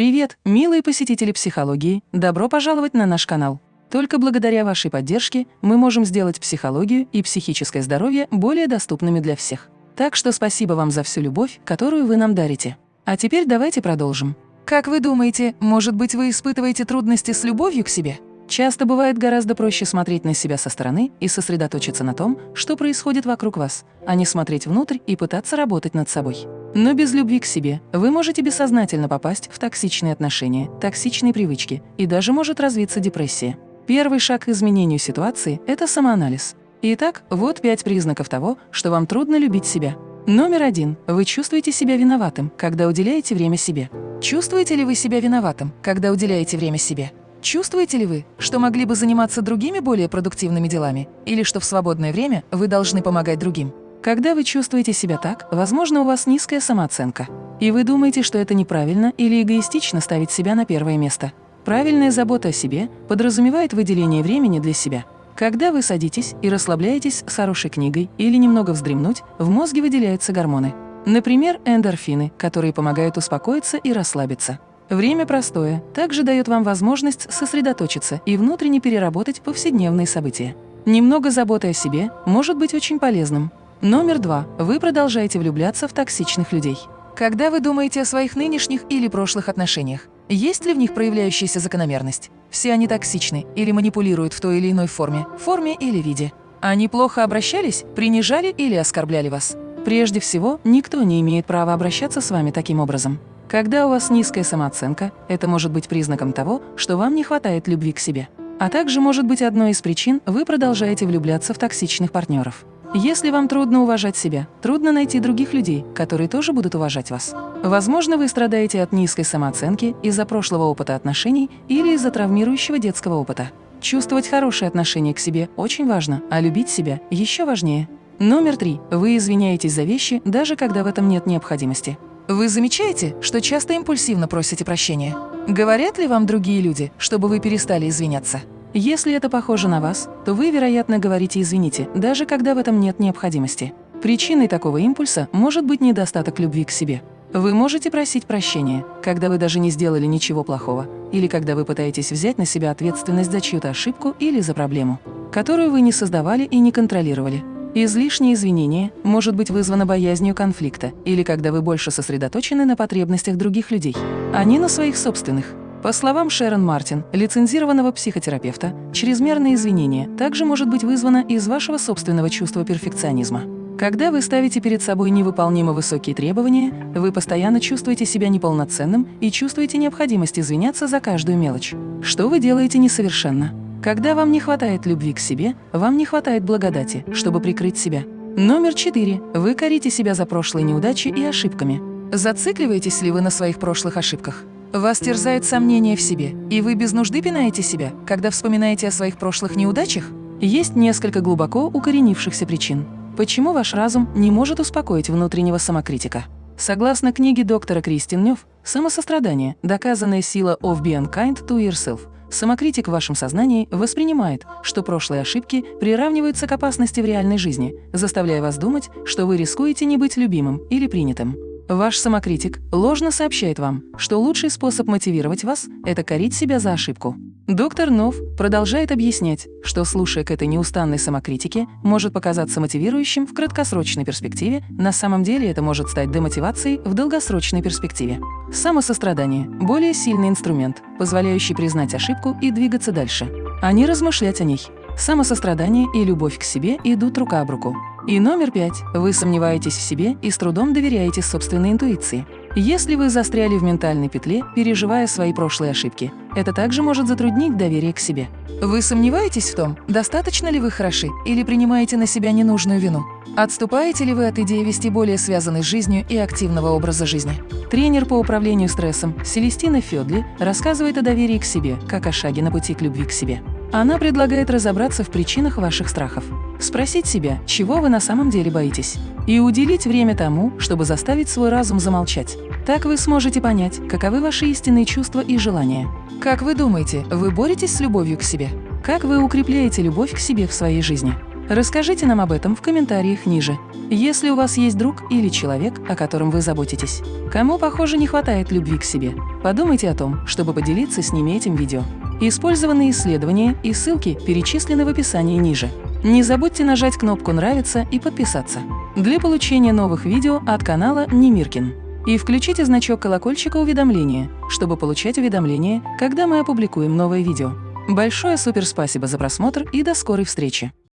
Привет, милые посетители психологии! Добро пожаловать на наш канал! Только благодаря вашей поддержке мы можем сделать психологию и психическое здоровье более доступными для всех. Так что спасибо вам за всю любовь, которую вы нам дарите. А теперь давайте продолжим. Как вы думаете, может быть, вы испытываете трудности с любовью к себе? Часто бывает гораздо проще смотреть на себя со стороны и сосредоточиться на том, что происходит вокруг вас, а не смотреть внутрь и пытаться работать над собой. Но без любви к себе вы можете бессознательно попасть в токсичные отношения, токсичные привычки и даже может развиться депрессия. Первый шаг к изменению ситуации – это самоанализ. Итак, вот пять признаков того, что вам трудно любить себя. Номер один. Вы чувствуете себя виноватым, когда уделяете время себе. Чувствуете ли вы себя виноватым, когда уделяете время себе? Чувствуете ли вы, что могли бы заниматься другими более продуктивными делами, или что в свободное время вы должны помогать другим? Когда вы чувствуете себя так, возможно, у вас низкая самооценка, и вы думаете, что это неправильно или эгоистично ставить себя на первое место. Правильная забота о себе подразумевает выделение времени для себя. Когда вы садитесь и расслабляетесь с хорошей книгой или немного вздремнуть, в мозге выделяются гормоны. Например, эндорфины, которые помогают успокоиться и расслабиться. Время простое также дает вам возможность сосредоточиться и внутренне переработать повседневные события. Немного заботы о себе может быть очень полезным. Номер два. Вы продолжаете влюбляться в токсичных людей. Когда вы думаете о своих нынешних или прошлых отношениях, есть ли в них проявляющаяся закономерность? Все они токсичны или манипулируют в той или иной форме, форме или виде. Они плохо обращались, принижали или оскорбляли вас. Прежде всего, никто не имеет права обращаться с вами таким образом. Когда у вас низкая самооценка, это может быть признаком того, что вам не хватает любви к себе. А также может быть одной из причин, вы продолжаете влюбляться в токсичных партнеров. Если вам трудно уважать себя, трудно найти других людей, которые тоже будут уважать вас. Возможно, вы страдаете от низкой самооценки из-за прошлого опыта отношений или из-за травмирующего детского опыта. Чувствовать хорошее отношение к себе очень важно, а любить себя еще важнее. Номер три. Вы извиняетесь за вещи, даже когда в этом нет необходимости. Вы замечаете, что часто импульсивно просите прощения? Говорят ли вам другие люди, чтобы вы перестали извиняться? Если это похоже на вас, то вы, вероятно, говорите «извините», даже когда в этом нет необходимости. Причиной такого импульса может быть недостаток любви к себе. Вы можете просить прощения, когда вы даже не сделали ничего плохого, или когда вы пытаетесь взять на себя ответственность за чью-то ошибку или за проблему, которую вы не создавали и не контролировали. Излишнее извинение может быть вызвано боязнью конфликта или когда вы больше сосредоточены на потребностях других людей, а не на своих собственных. По словам Шерон Мартин, лицензированного психотерапевта, чрезмерное извинение также может быть вызвано из вашего собственного чувства перфекционизма. Когда вы ставите перед собой невыполнимо высокие требования, вы постоянно чувствуете себя неполноценным и чувствуете необходимость извиняться за каждую мелочь. Что вы делаете несовершенно? Когда вам не хватает любви к себе, вам не хватает благодати, чтобы прикрыть себя. Номер четыре. Вы корите себя за прошлые неудачи и ошибками. Зацикливаетесь ли вы на своих прошлых ошибках? Вас терзает сомнение в себе, и вы без нужды пинаете себя, когда вспоминаете о своих прошлых неудачах? Есть несколько глубоко укоренившихся причин. Почему ваш разум не может успокоить внутреннего самокритика? Согласно книге доктора Кристин Нёв «Самосострадание. Доказанная сила of being kind to yourself», Самокритик в вашем сознании воспринимает, что прошлые ошибки приравниваются к опасности в реальной жизни, заставляя вас думать, что вы рискуете не быть любимым или принятым. Ваш самокритик ложно сообщает вам, что лучший способ мотивировать вас – это корить себя за ошибку. Доктор Нов продолжает объяснять, что, слушая к этой неустанной самокритике, может показаться мотивирующим в краткосрочной перспективе, на самом деле это может стать демотивацией в долгосрочной перспективе. Самосострадание – более сильный инструмент, позволяющий признать ошибку и двигаться дальше, а не размышлять о ней. Самосострадание и любовь к себе идут рука об руку. И номер пять. Вы сомневаетесь в себе и с трудом доверяете собственной интуиции. Если вы застряли в ментальной петле, переживая свои прошлые ошибки, это также может затруднить доверие к себе. Вы сомневаетесь в том, достаточно ли вы хороши или принимаете на себя ненужную вину? Отступаете ли вы от идеи вести более связанной с жизнью и активного образа жизни? Тренер по управлению стрессом Селестина Федли рассказывает о доверии к себе, как о шаге на пути к любви к себе. Она предлагает разобраться в причинах ваших страхов, спросить себя, чего вы на самом деле боитесь, и уделить время тому, чтобы заставить свой разум замолчать. Так вы сможете понять, каковы ваши истинные чувства и желания. Как вы думаете, вы боретесь с любовью к себе? Как вы укрепляете любовь к себе в своей жизни? Расскажите нам об этом в комментариях ниже. Если у вас есть друг или человек, о котором вы заботитесь, кому, похоже, не хватает любви к себе, подумайте о том, чтобы поделиться с ними этим видео. Использованные исследования и ссылки перечислены в описании ниже. Не забудьте нажать кнопку «Нравится» и подписаться для получения новых видео от канала Немиркин. И включите значок колокольчика уведомления, чтобы получать уведомления, когда мы опубликуем новое видео. Большое супер спасибо за просмотр и до скорой встречи!